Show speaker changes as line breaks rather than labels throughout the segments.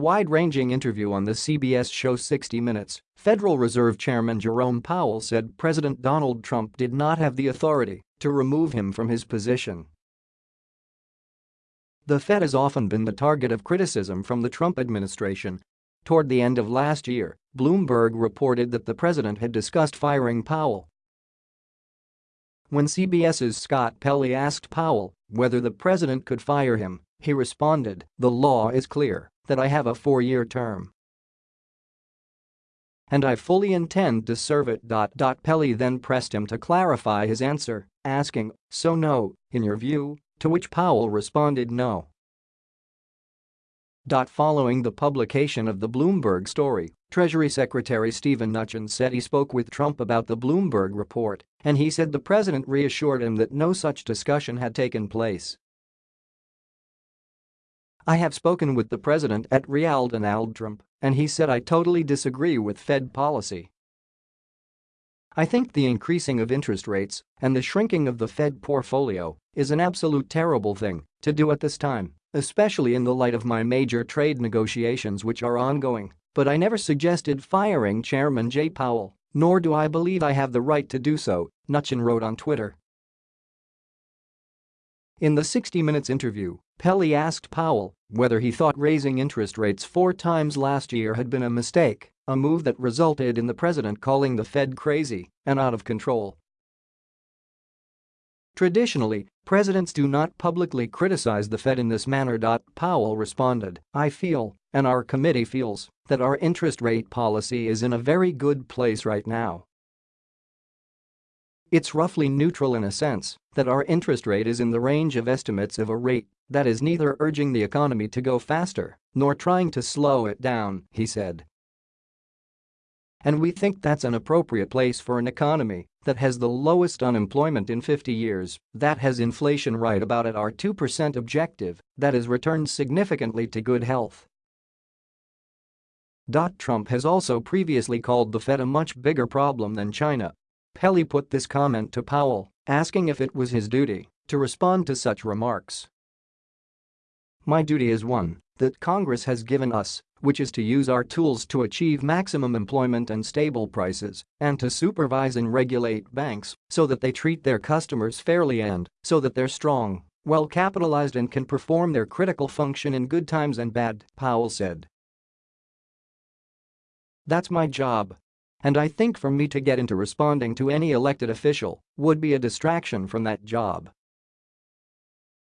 wide-ranging interview on the CBS show 60 Minutes, Federal Reserve Chairman Jerome Powell said President Donald Trump did not have the authority to remove him from his position. The Fed has often been the target of criticism from the Trump administration. Toward the end of last year, Bloomberg reported that the president had discussed firing Powell. When CBS's Scott Pelley asked Powell whether the president could fire him, he responded, the law is clear that I have a four-year term. And I fully intend to serve it. Pelley then pressed him to clarify his answer, asking, so no, in your view, to which Powell responded no. Following the publication of the Bloomberg story, Treasury Secretary Steven Mnuchin said he spoke with Trump about the Bloomberg report, and he said the president reassured him that no such discussion had taken place. I have spoken with the president at Real Donald Trump, and he said I totally disagree with Fed policy. I think the increasing of interest rates and the shrinking of the Fed portfolio is an absolute terrible thing to do at this time, especially in the light of my major trade negotiations which are ongoing, but I never suggested firing Chairman Jay Powell, nor do I believe I have the right to do so, Mnuchin wrote on Twitter. In the 60 Minutes interview, Pelley asked Powell whether he thought raising interest rates four times last year had been a mistake, a move that resulted in the president calling the Fed crazy and out of control. Traditionally, presidents do not publicly criticize the Fed in this manner. Powell responded, I feel, and our committee feels, that our interest rate policy is in a very good place right now. It's roughly neutral in a sense that our interest rate is in the range of estimates of a rate that is neither urging the economy to go faster nor trying to slow it down, he said. And we think that's an appropriate place for an economy that has the lowest unemployment in 50 years, that has inflation right about at our 2% objective, that has returned significantly to good health. Trump has also previously called the Fed a much bigger problem than China Pelley put this comment to Powell, asking if it was his duty to respond to such remarks. My duty is one that Congress has given us, which is to use our tools to achieve maximum employment and stable prices, and to supervise and regulate banks so that they treat their customers fairly and so that they're strong, well capitalized and can perform their critical function in good times and bad, Powell said. That's my job, and I think for me to get into responding to any elected official would be a distraction from that job.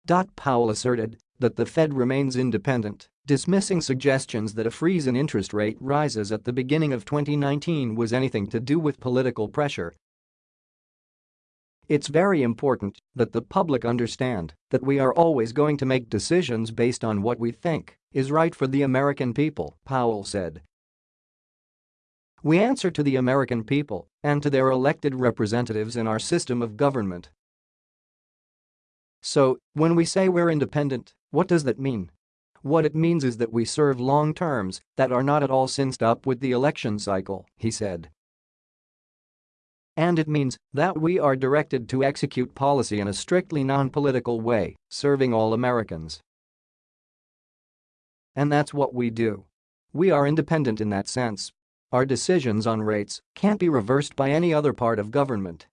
Dot Powell asserted that the Fed remains independent, dismissing suggestions that a freeze in interest rate rises at the beginning of 2019 was anything to do with political pressure. It's very important that the public understand that we are always going to make decisions based on what we think is right for the American people, Powell said. We answer to the American people and to their elected representatives in our system of government. So, when we say we're independent, what does that mean? What it means is that we serve long terms that are not at all synced up with the election cycle, he said. And it means that we are directed to execute policy in a strictly non-political way, serving all Americans. And that's what we do. We are independent in that sense our decisions on rates can't be reversed by any other part of government